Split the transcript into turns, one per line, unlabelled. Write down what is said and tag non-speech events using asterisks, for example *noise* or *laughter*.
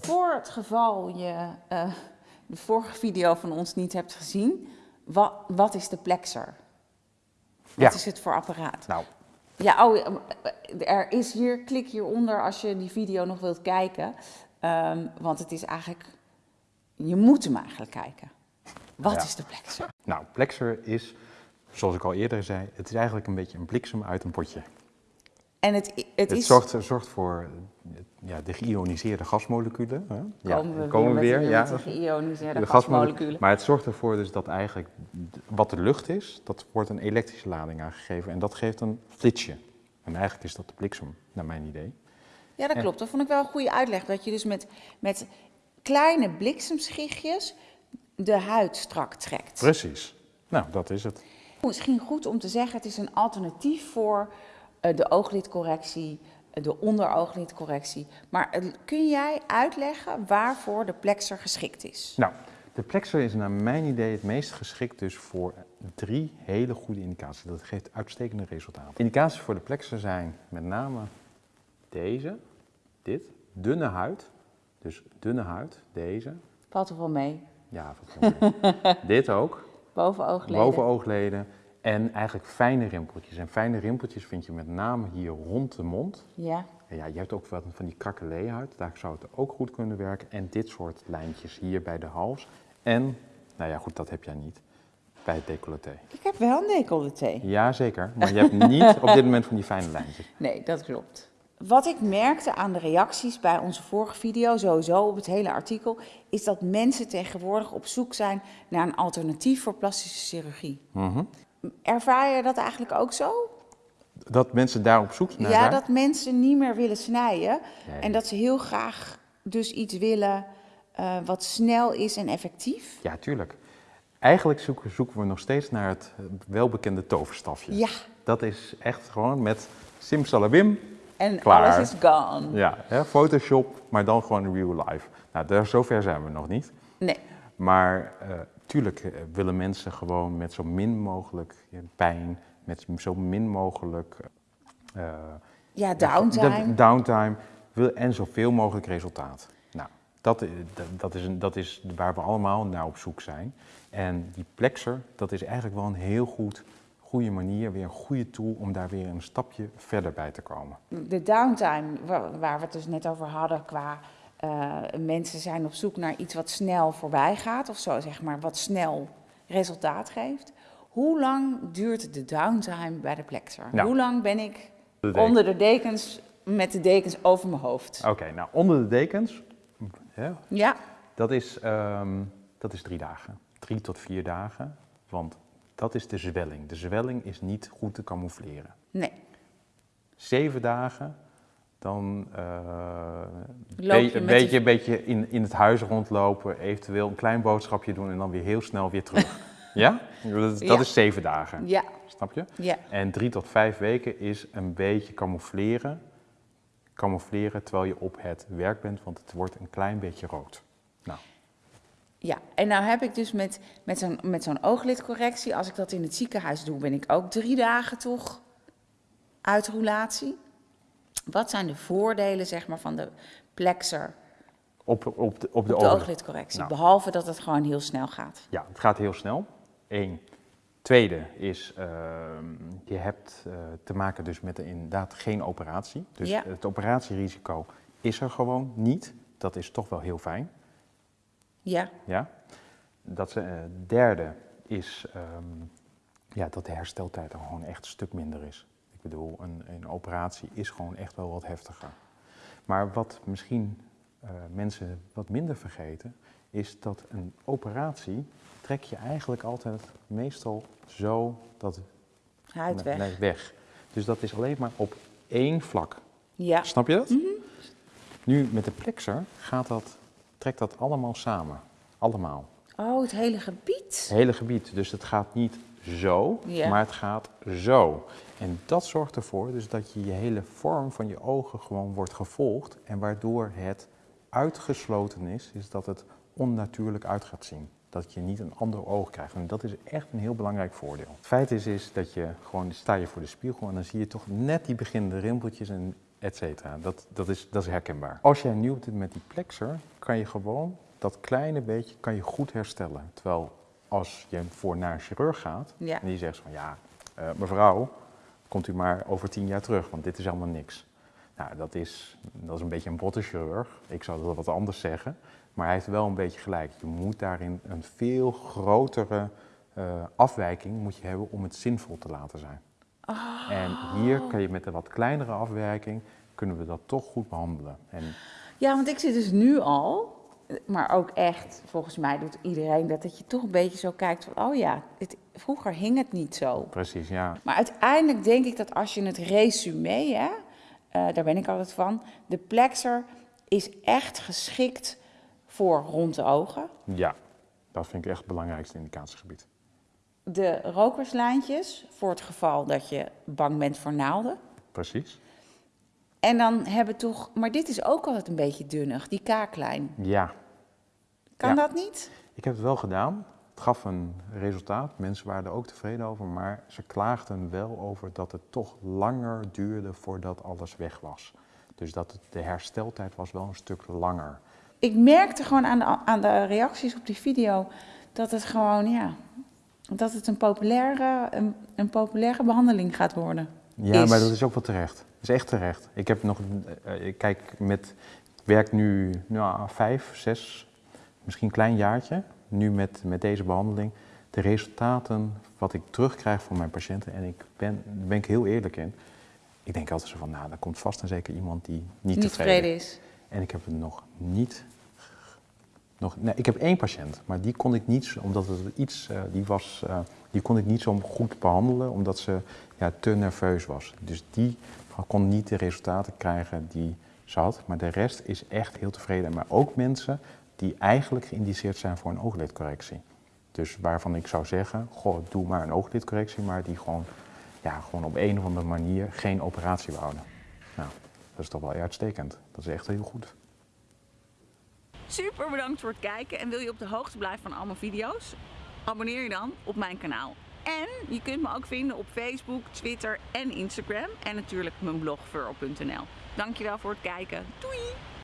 Voor het geval je uh, de vorige video van ons niet hebt gezien, wat, wat is de Plexer? Wat
Ja.
is het voor apparaat?
Nou,
Ja, oh, eh, er is hier, klik hieronder als je die video nog wilt kijken. Ehm, want het is eigenlijk, je moet hem eigenlijk kijken. Wat
Ja.
is de Plexer?
nou, Plexer is, zoals ik al eerder zei, het is eigenlijk een beetje een bliksem uit een potje.
En het, het,
Het
is...
zorgt, zorgt voor ja, de geïoniseerde gasmoleculen. Hè? Ja,
Komen we
komen
weer, met,
ja.
de geïoniseerde
De
gasmoleculen.
Maar het zorgt ervoor dus dat eigenlijk wat de lucht is, dat wordt een elektrische lading aangegeven. En dat geeft een flitsje. En eigenlijk is dat de bliksem, naar mijn idee.
Ja, dat klopt. Dat vond ik wel een goede uitleg. Dat je dus met, met kleine bliksemschichtjes de huid strak trekt.
Precies. Nou, dat is het.
Misschien goed om te zeggen, het is een alternatief voor de ooglidcorrectie, eh, de onderooglidcorrectie. Maar eh, kun jij uitleggen waarvoor de plexer geschikt is?
Nou, de Plexer is naar mijn idee het meest geschikt dus voor drie hele goede indicaties. Dat geeft uitstekende resultaten. Indicaties voor de Plexer zijn met name deze, dit, dunne huid. Dus dunne huid, deze.
Valt er wel mee.
Ja, wat wel mee. *laughs* dit ook.
Boven oogleden.
Boven oogleden. En eigenlijk fijne rimpeltjes. En fijne rimpeltjes vind je met name hier rond de mond.
Ja.
En ja, je hebt ook wat van die krakelee-huid. Daar zou het ook goed kunnen werken. En dit soort lijntjes hier bij de hals. En, nou ja, goed, dat heb jij niet. Bij het decolleté.
Ik heb wel een decolleté.
Ja, zeker. Maar je hebt niet op dit moment van die fijne lijntjes. *laughs*
Nee, dat klopt. Wat ik merkte aan de reacties bij onze vorige video, sowieso op het hele artikel, is dat mensen tegenwoordig op zoek zijn naar een alternatief voor plastische chirurgie.
Mhm.
Ervaar je dat eigenlijk ook zo?
Dat mensen daar op zoek naar
ja, dat mensen niet meer willen snijden
Nee.
en dat ze heel graag dus iets willen eh, wat snel is en effectief.
Ja, tuurlijk. Eigenlijk zoeken, zoeken we nog steeds naar het welbekende toverstafje.
Ja,
Dat is echt gewoon met simsalabim.
en
Klaar.
alles is gone.
Ja, hè, Photoshop, maar dan gewoon real life. Nou, daar, zover zijn we nog niet.
Nee,
Maar eh, tuurlijk eh, willen mensen gewoon met zo min mogelijk eh, pijn, met zo min mogelijk eh,
ja, downtime.
downtime wil, en zoveel mogelijk resultaat. Nou, dat, i- dat, is een, dat is waar we allemaal naar op zoek zijn. En die plexer, dat is eigenlijk wel een heel goed, goede manier, weer een goede tool om daar weer een stapje verder bij te komen.
De downtime, wa- waar we het dus net over hadden, qua eh, mensen zijn op zoek naar iets wat snel voorbij gaat, of zo zeg maar, wat snel resultaat geeft. Hoe lang duurt de downtime bij de plexer?
Nou,
Hoe lang ben ik
de
onder de dekens met de dekens over mijn hoofd?
Oké, nou onder de dekens, ja,
Ja,
dat, is, ehm, dat is drie dagen. Drie tot vier dagen, want dat is de zwelling. De zwelling is niet goed te camoufleren.
nee.
Zeven dagen, dan eh
je
een beetje, een beetje in, in het huis rondlopen, eventueel een klein boodschapje doen en dan weer heel snel weer terug. *laughs* ja? Dat, dat
Ja.
is zeven dagen,
Ja,
snap je?
ja.
En drie tot vijf weken is een beetje camoufleren. Camoufleren terwijl je op het werk bent, want het wordt een klein beetje rood. Nou,
Ja, en nou heb ik dus met, met zo'n met zo'n ooglidcorrectie, als ik dat in het ziekenhuis doe, ben ik ook drie dagen toch uit roulatie. Wat zijn de voordelen zeg maar, van de plexer
op, op de, op de,
op de
ogen.
ooglidcorrectie?
Nou.
Behalve dat het gewoon heel snel gaat.
Ja, het gaat heel snel. Eén. Tweede is, ehm, je hebt eh, te maken dus met inderdaad geen operatie. Dus
Ja.
het operatierisico is er gewoon niet. Dat is toch wel heel fijn.
Ja,
Ja. Dat eh, derde is ehm, ja, dat de hersteltijd er gewoon echt een stuk minder is. Ik bedoel, een, een operatie is gewoon echt wel wat heftiger. Maar wat misschien eh, mensen wat minder vergeten, is dat een operatie trek je eigenlijk altijd meestal zo dat
huid weg.
nee, weg. Dus dat is alleen maar op één vlak.
Ja,
Snap je dat? Nu met de plexer gaat dat, trekt dat allemaal samen. Allemaal.
oh, het hele gebied.
Het hele gebied. Dus het gaat niet zo,
Ja.
maar het gaat zo. En dat zorgt ervoor dus dat je je hele vorm van je ogen gewoon wordt gevolgd. En waardoor het uitgesloten is, is dat het onnatuurlijk uit gaat zien. dat je niet een ander oog krijgt. En dat is echt een heel belangrijk voordeel. Het feit is, is dat je gewoon sta je voor de spiegel en dan zie je toch net die beginnende rimpeltjes en et cetera. Dat, dat, is, dat is herkenbaar. Als jij nieuw bent met die plexer, kan je gewoon dat kleine beetje kan je goed herstellen. Terwijl als je voor naar een chirurg gaat
Ja.
en die zegt van ja, eh, mevrouw, komt u maar over tien jaar terug, want dit is allemaal niks. Nou, dat is, dat is een beetje een botte chirurg. Ik zou dat wat anders zeggen. Maar hij heeft wel een beetje gelijk. Je moet daarin een veel grotere eh, afwijking moet je hebben om het zinvol te laten zijn. En hier kan je met een wat kleinere afwijking, kunnen we dat toch goed behandelen. En
Ja, want ik zit dus nu al, maar ook echt, volgens mij doet iedereen dat, dat je toch een beetje zo kijkt van, oh ja, het, vroeger hing het niet zo.
precies, ja.
Maar uiteindelijk denk ik dat als je het resume, hè, eh, daar ben ik altijd van, de plexer is echt geschikt voor rond de ogen.
Ja, dat vind ik echt het belangrijkste indicatiegebied.
De rokerslijntjes, voor het geval dat je bang bent voor naalden.
Precies.
En dan hebben toch, maar dit is ook altijd een beetje dunnig, die kaaklijn.
Ja,
Kan
Ja.
dat niet?
ik heb het wel gedaan. Het gaf een resultaat. Mensen waren er ook tevreden over, maar ze klaagden wel over dat het toch langer duurde voordat alles weg was. Dus dat het, de hersteltijd was wel een stuk langer.
Ik merkte gewoon aan de, aan de reacties op die video dat het gewoon, ja, dat het een populaire, een, een populaire behandeling gaat worden.
Ja,
Is.
maar dat is ook wel terecht. Dat is echt terecht. Ik heb nog, eh, ik kijk met, ik werk nu nou, vijf, zes, misschien een klein jaartje, nu met, met deze behandeling. De resultaten wat ik terugkrijg van mijn patiënten, en ik ben, daar ben ik heel eerlijk in. Ik denk altijd zo van, nou, er komt vast en zeker iemand die niet,
Niet
tevreden is. En ik heb het nog niet. Nog, nee, ik heb één patiënt, maar die kon ik niet, omdat het iets, eh, die was, eh, die kon ik niet zo goed behandelen, omdat ze ja, te nerveus was. Dus die kon niet de resultaten krijgen die ze had. Maar de rest is echt heel tevreden. Maar ook mensen die eigenlijk geïndiceerd zijn voor een ooglidcorrectie. Dus waarvan ik zou zeggen, goh, doe maar een ooglidcorrectie, maar die gewoon, ja, gewoon op een of andere manier geen operatie wouden. Nou, dat is toch wel uitstekend. Dat is echt heel goed.
Super bedankt voor het kijken en wil je op de hoogte blijven van al mijn video's? Abonneer je dan op mijn kanaal. En je kunt me ook vinden op Facebook, Twitter en Instagram en natuurlijk mijn blog. Dankjewel voor het kijken. Doei!